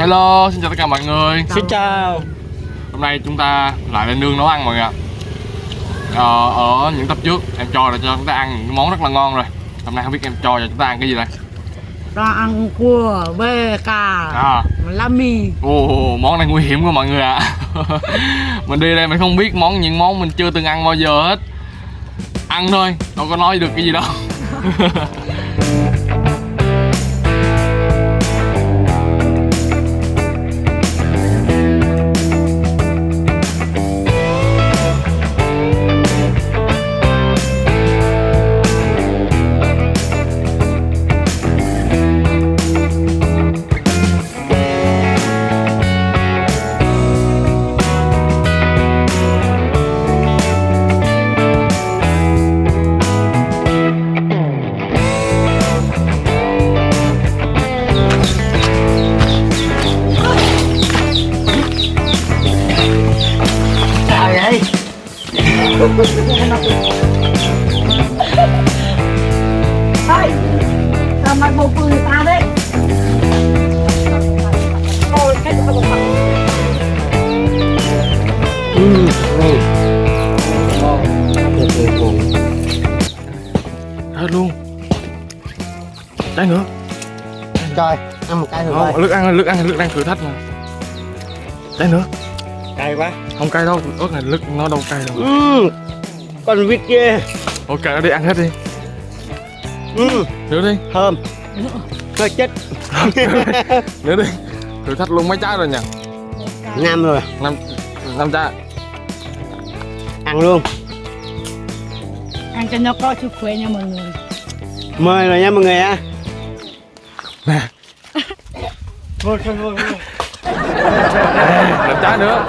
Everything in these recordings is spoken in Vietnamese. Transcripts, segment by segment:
Hello, xin chào tất cả mọi người. Xin chào. Hôm nay chúng ta lại lên nương nấu ăn mọi người ạ. Ờ, Ở những tập trước em cho là cho chúng ta ăn những món rất là ngon rồi. Hôm nay không biết em cho cho chúng ta ăn cái gì đây. Ta ăn cua, bê, cà, à, lá mì. Ồ, món này nguy hiểm quá mọi người ạ. Mình đi đây mình không biết món những món mình chưa từng ăn bao giờ hết. Ăn thôi, đâu có nói được cái gì đâu Ê, sao mày bộ cười ta đấy Ôi, cái gì không Hết luôn Trái nữa Trời, ăn một cái được Không, nước ăn, nước ăn, nước đang thử thách mà. Trái nữa Cay quá. Không cay đâu, ớt này nước nó đâu cay đâu. Ừ, Con vịt kia. Ok, nó đi ăn hết đi. Ừ, Nữa đi. Thơm. Hơi chết Nữa đi. Thử thách luôn mấy trái rồi nhỉ? Nam rồi. Năm năm trái. Ăn luôn. Ăn cho nó có sức khỏe nha mọi người. Mời rồi nha mọi người ạ nè. Thôi thôi năm trái nữa.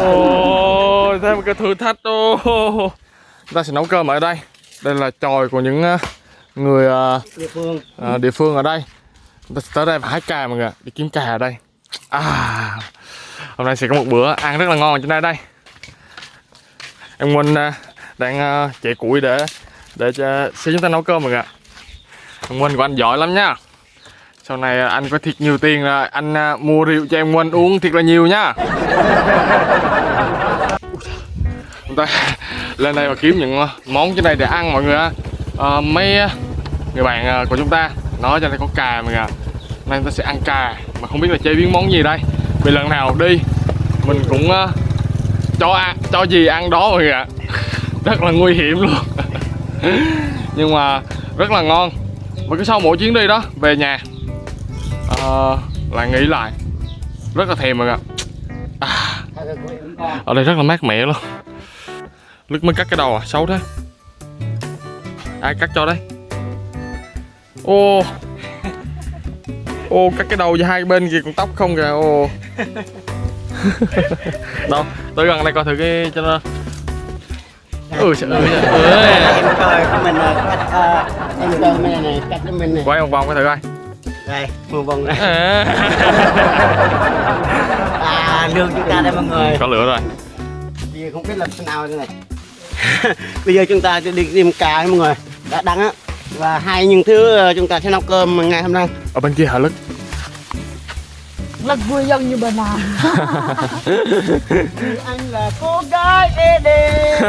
Ôi thêm một cái thử thách ô. Chúng ta sẽ nấu cơm ở đây. Đây là chòi của những ờ, người ờ, Địa phương. ờ, địa phương ở đây. Chúng ta sẽ tới đây và hái cà mọi người ạ, đi kiếm cà ở đây. À hôm nay sẽ có một bữa ăn rất là ngon ở trên đây đây. Em Nguyên ờ, đang chạy củi để để cho sẽ chúng ta nấu cơm mọi người ạ. Em Nguyên của anh giỏi lắm nha sau này anh có thiệt nhiều tiền là anh à, mua rượu cho em Nguyên uống thiệt là nhiều nhá chúng ta lên đây và kiếm những à, món trên đây để ăn mọi người ạ ờ, à, mấy người bạn à, của chúng ta nói cho đây có cà mọi người ạ nay chúng ta sẽ ăn cà mà không biết là chế biến món gì đây. Vì lần nào đi mình cũng uh, cho ăn cho gì ăn đó mọi người ạ. Rất là nguy hiểm luôn. Nhưng mà rất là ngon. Và cứ sau mỗi chuyến đi đó về nhà ờ, lại nghĩ lại. Rất là thèm người ạ. À, ở đây rất là mát mẻ luôn. Lức mới cắt cái đầu à xấu thế. Ai cắt cho đấy? Ô. Ô cắt cái đầu và hai bên kia còn tóc không kìa ô. Đâu tới gần đây coi thử cái cho nó ừ trời ơi. Em coi mình ờ, cắt ờ, Em coi này này cắt mình này quay một vòng coi thử coi Đây, một vòng này. À, lương chúng ta đây mọi người. Có lửa rồi. Bây giờ không biết làm thế nào đây này. Bây giờ chúng ta sẽ đi tìm cá mọi người. Đã đắng á. Và hai những thứ ờ, chúng ta sẽ nấu cơm ngày hôm nay. Ở bên kia hả lức? Rất vui dân như bên nào. Anh là cô gái ê đê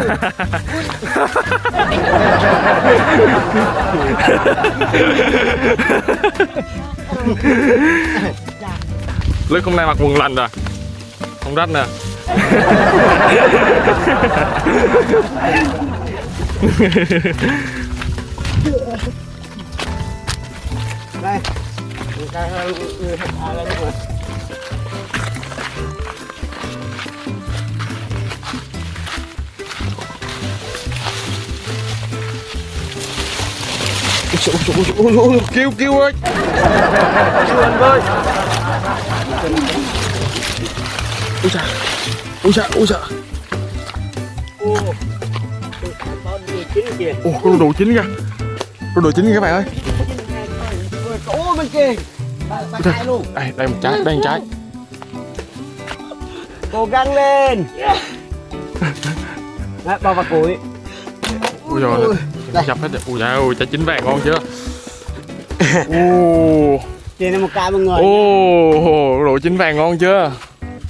lúc hôm nay mặc quần lành rồi à? không rách nè. Đây. Đây trời ui trời ui, kêu kêu ơi. Anh ơi ui trời ui trời ui trời Ô Con đồ chín kìa. Đồ đồ chín kìa các bạn ơi. Ôi bên kia đây đây một trái đây một trái. Cố gắng lên. Đấy, bao vào củi ui rồi Đây. nhập hết rồi ui trời ơi trái chín vàng ngon chưa ui Trên đây một cái mọi người. Ồ, đồ chín vàng ngon chưa?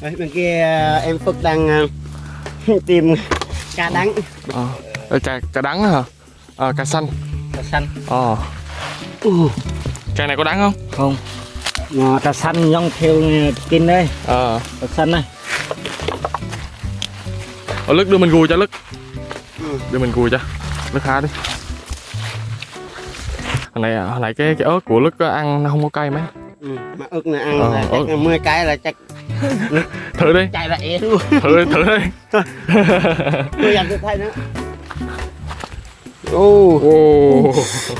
Đấy, bên kia ờ, em Phước đang ờ, tìm cá đắng Ờ, đây cà, cà đắng hả? Ờ, cà xanh cá xanh. Ờ, Uh, cà này có đắng không? không mà trà xanh giống theo kinh đây Ờ, trà xanh này ở lức đưa mình gùi cho lức Ừ. Đưa mình gùi cho Lức há đi Hồi này, hồi này cái, cái ớt của lức á, ăn nó không có cay mấy ừ, mà ức này ăn Ờ, là ức. chắc là 10 cái là chắc Thử đi, chạy lại luôn. thử thử đi Tôi dành tôi thay nữa. Ồ, Ồ,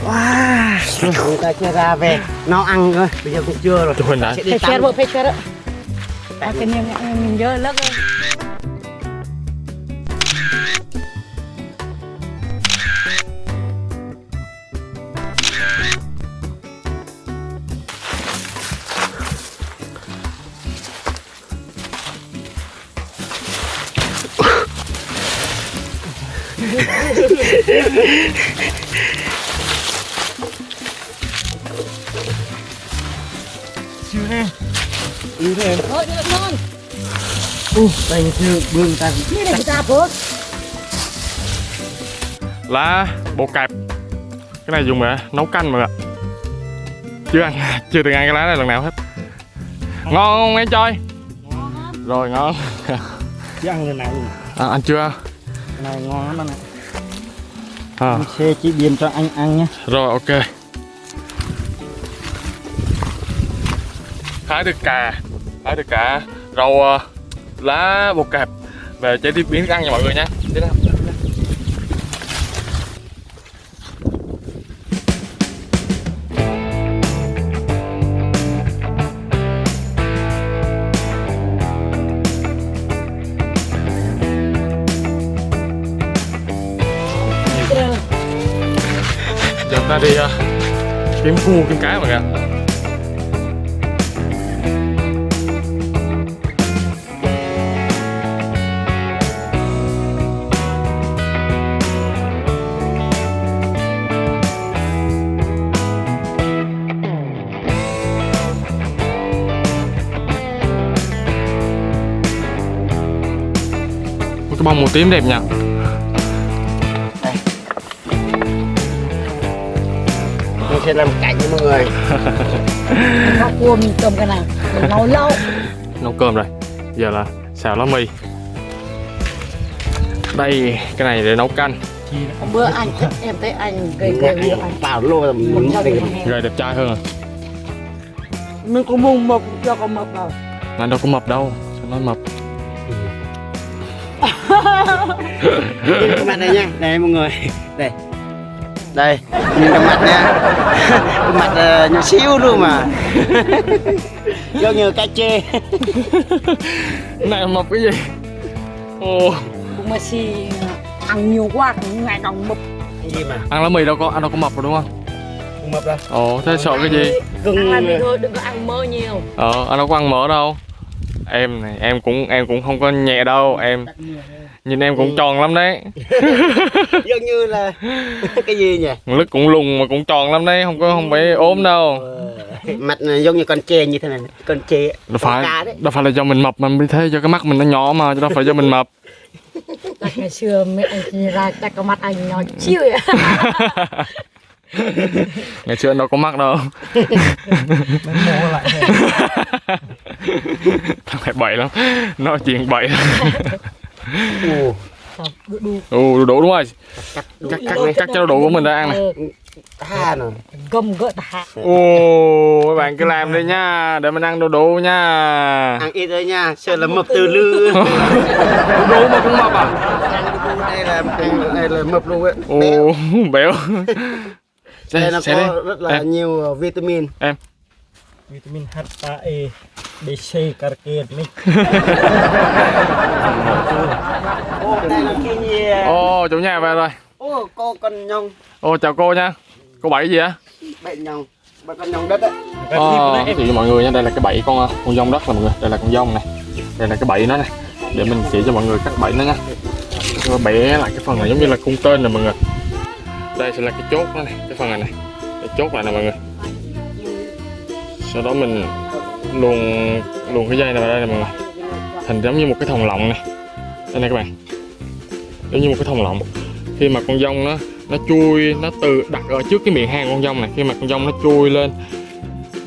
wow. người ta chưa ra về nó ăn thôi bây giờ cũng chưa rồi sẽ đi Phải chết bộ phải chết đó. À, cái niềm mình dơ lắm rồi. Yếu thêm Thôi, được ngon. đây chưa bương ta Cái này ta phốt. lá bột cạp. Cái này dùng để nấu canh mọi người ạ. Chưa ăn, chưa từng ăn cái lá này lần nào hết. Ngon không em chơi? Rồi ngon. Chứ ăn người nào luôn. À, Anh chưa? cái này ngon lắm anh ạ À, anh xe chỉ biên cho anh ăn nhé. Rồi ok. Hái được cà. Hái được cả rau ờ, lá bột cạp. Về chế tiếp biến ăn nha mọi người nha. Thế nào? Đi uh, kiếm cua kiếm cá mọi người Một cái bông màu tím đẹp nha sẽ làm cảnh cho mọi người. Có cua mình cầm cái này. Mình nấu lâu. nấu cơm rồi. Giờ là xào lá mì. Đây cái này để nấu canh. Bữa anh em thấy anh gây gây việc anh. vào lô là mình gầy đẹp trai hơn à Mình cũng mùng mộc cho con mộc vào. mà đâu có mập đâu sao nói mập cái mặt đây nha. Đây mọi người. Đây đây nhìn cái mặt nha. Cái mặt uh, nhỏ xíu luôn mà. Giống như cá chê. Này mập cái gì? Ồ. Cũng mà xì ăn nhiều quá cũng ngày càng mập. gì mà? Ăn lá mì đâu có ăn đâu có mập rồi đúng không? Không mập đâu. Ồ thế sợ cái gì? Ăn là gừng đi thôi, đừng có ăn mơ nhiều. ờ anh đâu có ăn mỡ đâu. Em này em cũng em cũng không có nhẹ đâu em nhìn em cũng tròn lắm đấy. Giống như là cái gì nhỉ? Lứt cũng lùng mà cũng tròn lắm đấy không có không phải ốm đâu. Mặt này giống như con chê như thế này con chê đâu phải đâu phải là do mình mập mà mới thế do cái mắt mình nó nhỏ mà chứ đâu phải do mình mập. Chắc ngày xưa mẹ anh ra chắc có mặt anh nhỏ chiêu vậy. ngày xưa đâu có mắt đâu. Mình thằng này bậy lắm nói chuyện bậy Ồ, Đủ đủ. đúng rồi. Cắt cắt cắt cắt cho đủ của mình ra ăn này. Tha rồi Gầm gỡ hạ. ồ mấy bạn cứ làm đi nha. Để mình ăn đồ đủ nha. Ăn ít thôi nha. Sợ là mập từ lư. Đồ đủ mà cũng mập à? Đây là đây là mập luôn ấy. Ồ béo. đây nó Xe có rất là Em. nhiều vitamin vitamin H A E B C carke mình ô là chủ nhà về rồi. ô cô con nhông Ồ, chào cô nha. Cô bảy gì á? bệnh nhông bà con nhông đất á Ờ, thì mọi người nha, đây là cái bẫy con con dông đất nè mọi người. Đây là con dông này. Đây là cái bẫy nó này. Để mình chỉ cho mọi người cách bẫy nó nha. Bẻ lại cái phần này giống như là cung tên nè mọi người. Đây sẽ là cái chốt nó này, cái phần này này. Cái chốt lại nè mọi người sau đó mình luồn luồn cái dây này vào đây này mọi người thành giống như một cái thòng lọng này đây này các bạn. Giống như một cái thòng lọng. Khi mà con dông nó nó chui nó từ đặt ở trước cái miệng hang con dông này khi mà con dông nó chui lên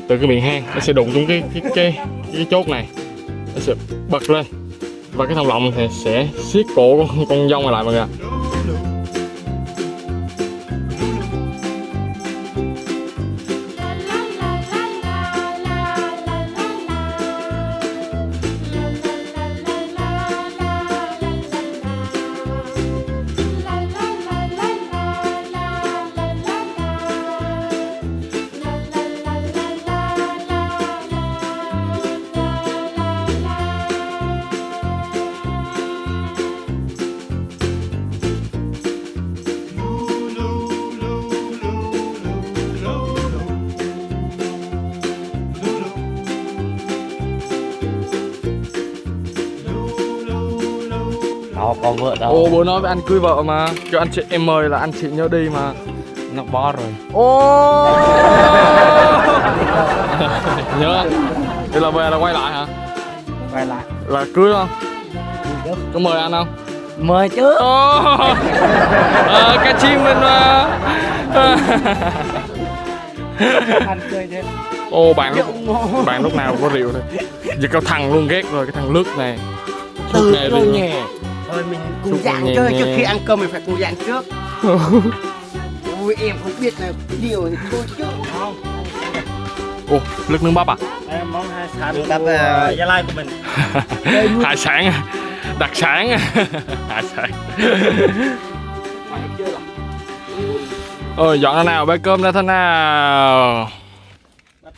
từ cái miệng hang nó sẽ đụng xuống cái cái cái, cái chốt này. Nó sẽ bật lên. Và cái thòng lọng thì sẽ siết cổ con, con dông này lại mọi người có vợ đâu. Ồ bố nói với anh cưới vợ mà Kêu anh chị em mời là anh chị nhớ đi mà Nó bó rồi. Ô Nhớ Thế là về là quay lại hả? Quay lại. Là cưới không? Có mời anh không? Mời chứ. Ô Ờ, cá chim mình mà. Ô bạn lúc, bạn lúc nào cũng có rượu thôi Giờ có thằng luôn ghét rồi, cái thằng lướt này Từ này rồi đi. Thôi mình cùng Thuốc dạng chơi trước khi ăn cơm mình phải cùng dạng trước. Ui em không biết là điều thì thôi chứ. Không. Ồ, lướt nướng bắp à? Đây, món hải sản Nướng bắp, của ờ, Gia Lai của mình Hải sản à? Đặc sản à? Hải sản Ôi, dọn ra nào, bê cơm ra thế nào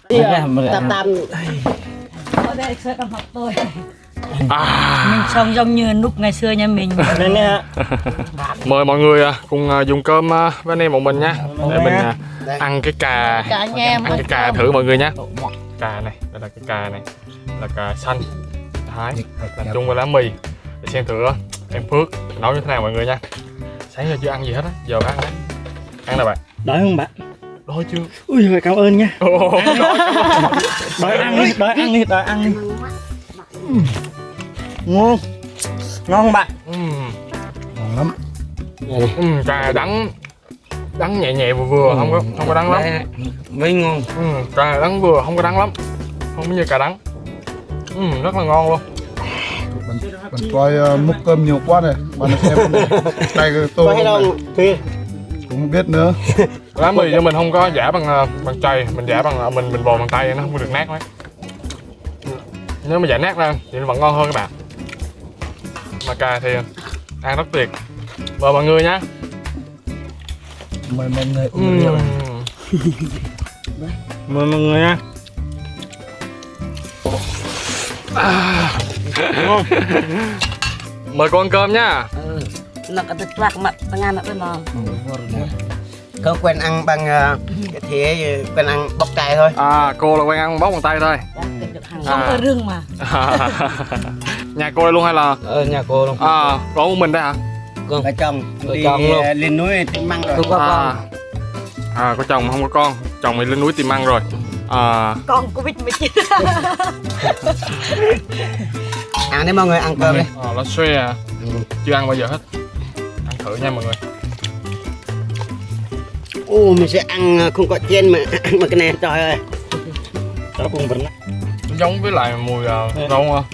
Tam tam ở đây sẽ gặp mặt tôi à. mình sống giống như lúc ngày xưa nhà mình. Nên Mời mọi người à, cùng à, dùng cơm với anh em bọn mình nha Để mình ăn cái cà. Cả nhà em Ăn cái cà thử mọi người nha Cà này, đây là cái cà này. Là cà xanh. Thái, làm chung với lá mì. Để xem thử em Phước nấu như thế nào mọi người nha. Sáng giờ chưa ăn gì hết á, giờ ăn đấy. Ăn nào bạn? Đói không bạn? Đói chưa? Ui rồi cảm ơn nha. Đói ăn đi, đói ăn đi, đói ăn đi Ngon Ngon không bạn? Ừm. Ngon lắm. Ừm, cà đắng đắng nhẹ nhẹ vừa vừa không có không có đắng lắm Mới ngon. Ừm, cà đắng vừa không có đắng lắm không như cà đắng Ừm, rất là ngon luôn Bạn coi uh, múc cơm nhiều quá này Bạn xem này Đây cái tô Có hay này. đâu? Cũng không biết nữa lá mì cho mình không có giả bằng ờ, bằng chày mình giả bằng ờ, mình mình bò bằng tay nó không có được nát mấy nếu mà giả nát ra thì nó vẫn ngon hơn các bạn mà cà thì ăn rất tuyệt. Mời mọi người nhé Mời mọi người Ừm. Mời mọi người nha Ngon mời cô ăn cơm nhá. Ừ. nó có được toạc mặt tengah mặt bên mà. Không quen ăn bằng ờ, cái thế quen ăn bóc cải thôi. à cô là quen ăn bóc bằng tay thôi. Không À. có rừng mà nhà cô đây luôn hay là Ờ nhà cô luôn. à có một mình đây hả? Vợ chồng. Vợ đi chồng luôn. ờ, lên núi tìm măng rồi. à, à có chồng mà không có con. Chồng thì lên núi tìm ăn rồi. À. Con covid 19 Ăn đi mọi người ăn cơm đi. à, lá xoe à. Chưa ăn bao giờ hết. Ăn thử nha mọi người. Ô mình sẽ ăn ờ, không có chiên mà ăn mà cái này. Trời ơi. Đó cùng vấn nó giống với lại mùi uh, rau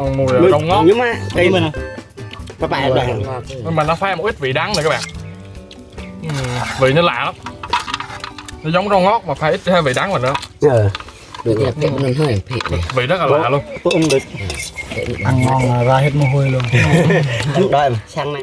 uh, mùi Mùi- rau ngót Nhưng mà đây mình các bạn là nhưng mà nó pha một ít vị đắng này các bạn. Vị nó lạ lắm. Nó giống rau ngót mà pha ít thêm vị đắng vào nữa. Được là cái mình hơi thịt này. vị rất là lạ luôn. ôm được. Ăn ngon ra hết mồ hôi luôn mà sang này.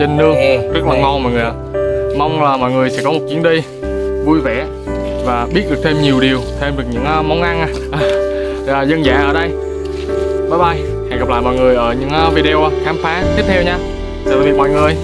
Trên nương. Rất là ngon mọi người ạ. Mong là mọi người sẽ có một chuyến đi vui vẻ và biết được thêm nhiều điều thêm được những à, món ăn. À, dân dã ở đây. Bye bye. Hẹn gặp lại mọi người ở những à, video khám phá tiếp theo nha. Chào tạm biệt mọi người